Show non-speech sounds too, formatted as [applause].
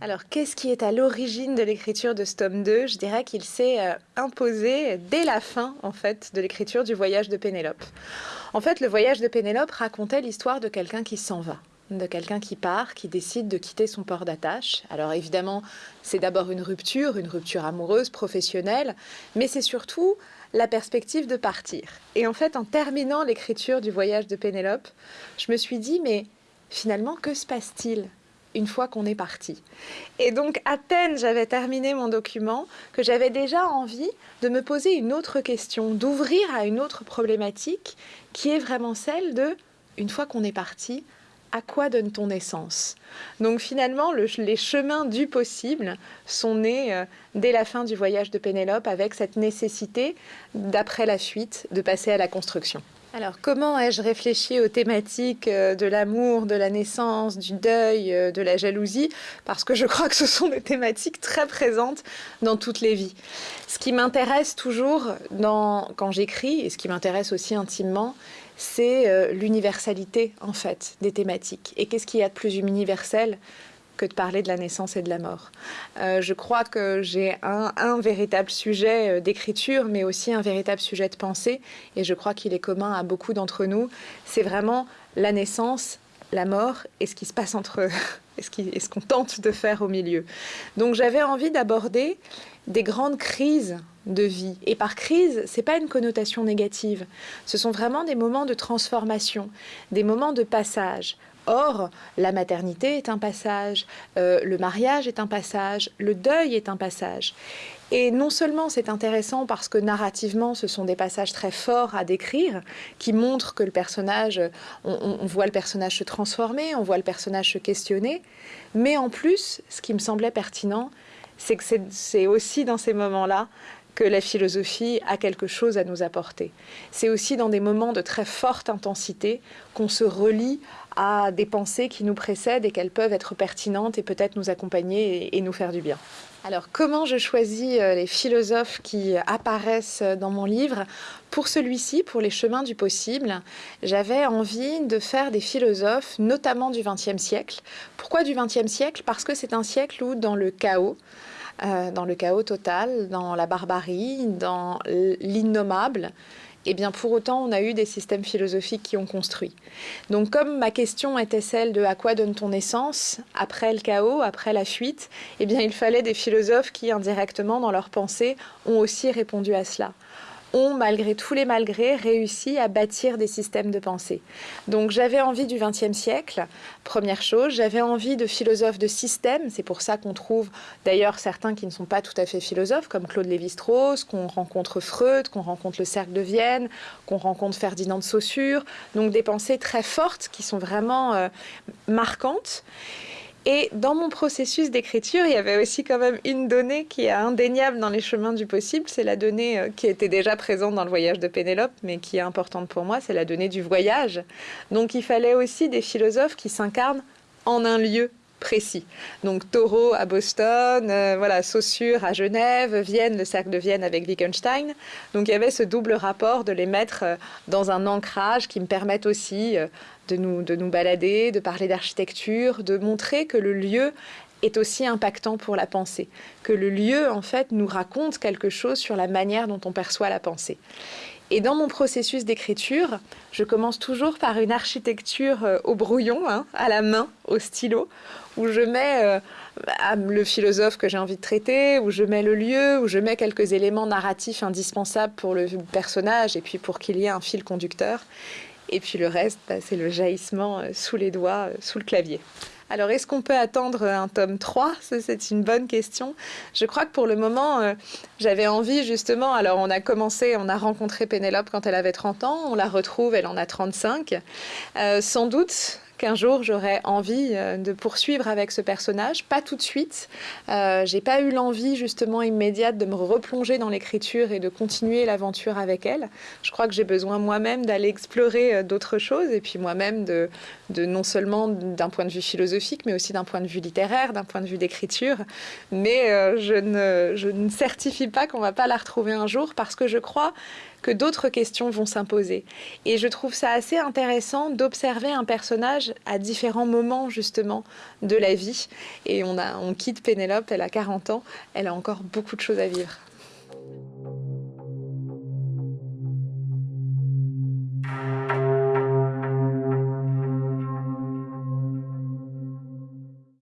Alors, qu'est-ce qui est à l'origine de l'écriture de ce tome 2 Je dirais qu'il s'est euh, imposé dès la fin, en fait, de l'écriture du voyage de Pénélope. En fait, le voyage de Pénélope racontait l'histoire de quelqu'un qui s'en va, de quelqu'un qui part, qui décide de quitter son port d'attache. Alors évidemment, c'est d'abord une rupture, une rupture amoureuse, professionnelle, mais c'est surtout la perspective de partir. Et en fait, en terminant l'écriture du voyage de Pénélope, je me suis dit, mais finalement, que se passe-t-il? Une fois qu'on est parti. Et donc à peine j'avais terminé mon document que j'avais déjà envie de me poser une autre question, d'ouvrir à une autre problématique qui est vraiment celle de, une fois qu'on est parti, à quoi donne-t-on naissance Donc finalement, les chemins du possible sont nés euh, dès la fin du voyage de Pénélope avec cette nécessité, d'après la fuite, de passer à la construction. Alors, comment ai-je réfléchi aux thématiques euh, de l'amour, de la naissance, du deuil, euh, de la jalousie? Parce que je crois que ce sont des thématiques très présentes dans toutes les vies. Ce qui m'intéresse toujours quand j'écris, et ce qui m'intéresse aussi intimement, c'est euh, l'universalité, en fait, des thématiques. Et qu'est-ce qu'il y a de plus universel que de parler de la naissance et de la mort? Euh, je crois que j'ai un, véritable sujet euh, d'écriture, mais aussi un véritable sujet de pensée, et je crois qu'il est commun à beaucoup d'entre nous. C'est vraiment la naissance, la mort et ce qui se passe entre eux, [laughs] et ce qu'on tente de faire au milieu. Donc j'avais envie d'aborder des grandes crises de vie. Et par crise, c'est pas une connotation négative. Ce sont vraiment des moments de transformation, des moments de passage. Or, la maternité est un passage, euh, le mariage est un passage, le deuil est un passage. Et non seulement c'est intéressant parce que narrativement, ce sont des passages très forts à décrire, qui montrent que le personnage, on, voit le personnage se transformer, on voit le personnage se questionner, mais en plus, ce qui me semblait pertinent, c'est que c'est aussi dans ces moments-là que la philosophie a quelque chose à nous apporter. C'est aussi dans des moments de très forte intensité qu'on se relie à des pensées qui nous précèdent et qu'elles peuvent être pertinentes et peut-être nous accompagner et, nous faire du bien. Alors, comment je choisis euh, les philosophes qui apparaissent dans mon livre? Pour celui-ci, pour les chemins du possible, j'avais envie de faire des philosophes, notamment du XXe siècle. Pourquoi du XXe siècle? Parce que c'est un siècle où, dans le chaos, euh, dans le chaos total, dans la barbarie, dans l'innommable, et eh bien pour autant, on a eu des systèmes philosophiques qui ont construit. Donc comme ma question était celle de à quoi donne-t-on naissance après le chaos, après la fuite, eh bien il fallait des philosophes qui indirectement dans leur pensée ont aussi répondu à cela ont, malgré tous les malgrés, réussi à bâtir des systèmes de pensée. Donc j'avais envie du XXe siècle, première chose, j'avais envie de philosophes de système, c'est pour ça qu'on trouve d'ailleurs certains qui ne sont pas tout à fait philosophes, comme Claude Lévi-Strauss, qu'on rencontre Freud, qu'on rencontre le Cercle de Vienne, qu'on rencontre Ferdinand de Saussure, donc des pensées très fortes qui sont vraiment euh, marquantes. Et dans mon processus d'écriture, il y avait aussi quand même une donnée qui est indéniable dans les chemins du possible. C'est la donnée euh, qui était déjà présente dans le voyage de Pénélope, mais qui est importante pour moi, c'est la donnée du voyage. Donc il fallait aussi des philosophes qui s'incarnent en un lieu précis. Donc Taureau à Boston, euh, voilà, Saussure à Genève, Vienne, le cercle de Vienne avec Wittgenstein. Donc il y avait ce double rapport de les mettre euh, dans un ancrage qui me permette aussi de nous, de nous balader, de parler d'architecture, de montrer que le lieu est aussi impactant pour la pensée, que le lieu, en fait, nous raconte quelque chose sur la manière dont on perçoit la pensée. Et dans mon processus d'écriture, je commence toujours par une architecture euh, au brouillon, hein, à la main, au stylo, où je mets euh, le philosophe que j'ai envie de traiter, où je mets le lieu, où je mets quelques éléments narratifs indispensables pour le personnage et puis pour qu'il y ait un fil conducteur. Et puis le reste, bah, c'est le jaillissement euh, sous les doigts, sous le clavier. Alors, est-ce qu'on peut attendre un tome 3 C'est une bonne question. Je crois que pour le moment, euh, j'avais envie justement. Alors, on a commencé, on a rencontré Pénélope quand elle avait 30 ans, on la retrouve, elle en a 35. sans doute, qu'un jour j'aurais envie euh, de poursuivre avec ce personnage. Pas tout de suite. Euh, j'ai pas eu l'envie justement immédiate de me replonger dans l'écriture et de continuer l'aventure avec elle. Je crois que j'ai besoin moi-même d'aller explorer euh, d'autres choses et puis moi-même de, non seulement d'un point de vue philosophique, mais aussi d'un point de vue littéraire, d'un point de vue d'écriture. Mais euh, je, ne, je ne certifie pas qu'on va pas la retrouver un jour parce que je crois que d'autres questions vont s'imposer. Et je trouve ça assez intéressant d'observer un personnage à différents moments justement de la vie. Et on quitte Pénélope, elle a 40 ans, elle a encore beaucoup de choses à vivre.